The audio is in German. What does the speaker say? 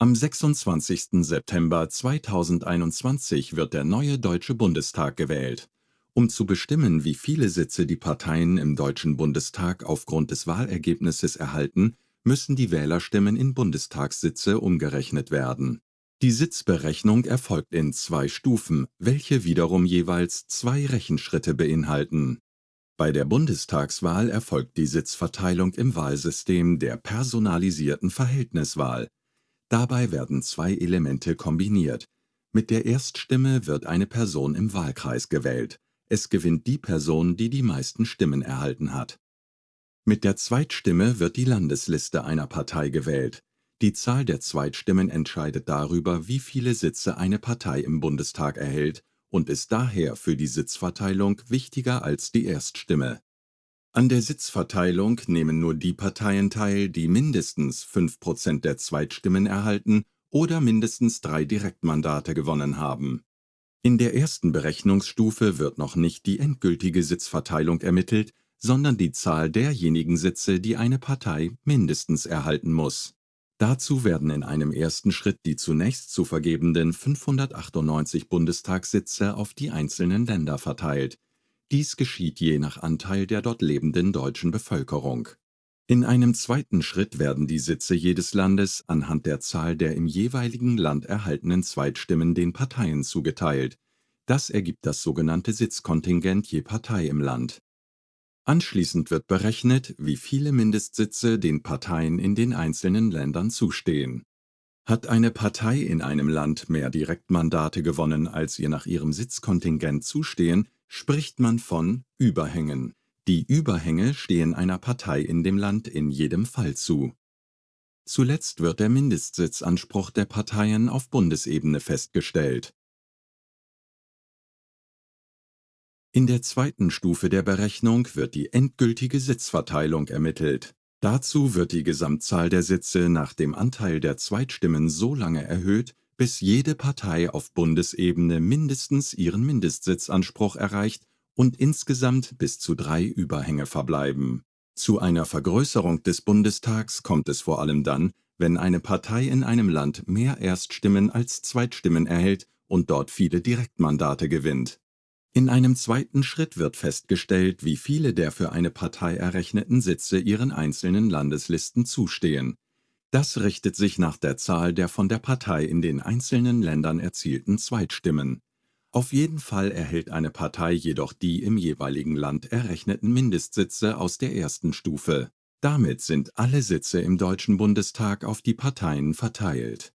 Am 26. September 2021 wird der neue Deutsche Bundestag gewählt. Um zu bestimmen, wie viele Sitze die Parteien im Deutschen Bundestag aufgrund des Wahlergebnisses erhalten, müssen die Wählerstimmen in Bundestagssitze umgerechnet werden. Die Sitzberechnung erfolgt in zwei Stufen, welche wiederum jeweils zwei Rechenschritte beinhalten. Bei der Bundestagswahl erfolgt die Sitzverteilung im Wahlsystem der personalisierten Verhältniswahl. Dabei werden zwei Elemente kombiniert. Mit der Erststimme wird eine Person im Wahlkreis gewählt. Es gewinnt die Person, die die meisten Stimmen erhalten hat. Mit der Zweitstimme wird die Landesliste einer Partei gewählt. Die Zahl der Zweitstimmen entscheidet darüber, wie viele Sitze eine Partei im Bundestag erhält und ist daher für die Sitzverteilung wichtiger als die Erststimme. An der Sitzverteilung nehmen nur die Parteien teil, die mindestens 5% der Zweitstimmen erhalten oder mindestens drei Direktmandate gewonnen haben. In der ersten Berechnungsstufe wird noch nicht die endgültige Sitzverteilung ermittelt, sondern die Zahl derjenigen Sitze, die eine Partei mindestens erhalten muss. Dazu werden in einem ersten Schritt die zunächst zu vergebenden 598 Bundestagssitze auf die einzelnen Länder verteilt dies geschieht je nach Anteil der dort lebenden deutschen Bevölkerung. In einem zweiten Schritt werden die Sitze jedes Landes anhand der Zahl der im jeweiligen Land erhaltenen Zweitstimmen den Parteien zugeteilt. Das ergibt das sogenannte Sitzkontingent je Partei im Land. Anschließend wird berechnet, wie viele Mindestsitze den Parteien in den einzelnen Ländern zustehen. Hat eine Partei in einem Land mehr Direktmandate gewonnen, als ihr nach ihrem Sitzkontingent zustehen, spricht man von Überhängen. Die Überhänge stehen einer Partei in dem Land in jedem Fall zu. Zuletzt wird der Mindestsitzanspruch der Parteien auf Bundesebene festgestellt. In der zweiten Stufe der Berechnung wird die endgültige Sitzverteilung ermittelt. Dazu wird die Gesamtzahl der Sitze nach dem Anteil der Zweitstimmen so lange erhöht, bis jede Partei auf Bundesebene mindestens ihren Mindestsitzanspruch erreicht und insgesamt bis zu drei Überhänge verbleiben. Zu einer Vergrößerung des Bundestags kommt es vor allem dann, wenn eine Partei in einem Land mehr Erststimmen als Zweitstimmen erhält und dort viele Direktmandate gewinnt. In einem zweiten Schritt wird festgestellt, wie viele der für eine Partei errechneten Sitze ihren einzelnen Landeslisten zustehen das richtet sich nach der Zahl der von der Partei in den einzelnen Ländern erzielten Zweitstimmen. Auf jeden Fall erhält eine Partei jedoch die im jeweiligen Land errechneten Mindestsitze aus der ersten Stufe. Damit sind alle Sitze im Deutschen Bundestag auf die Parteien verteilt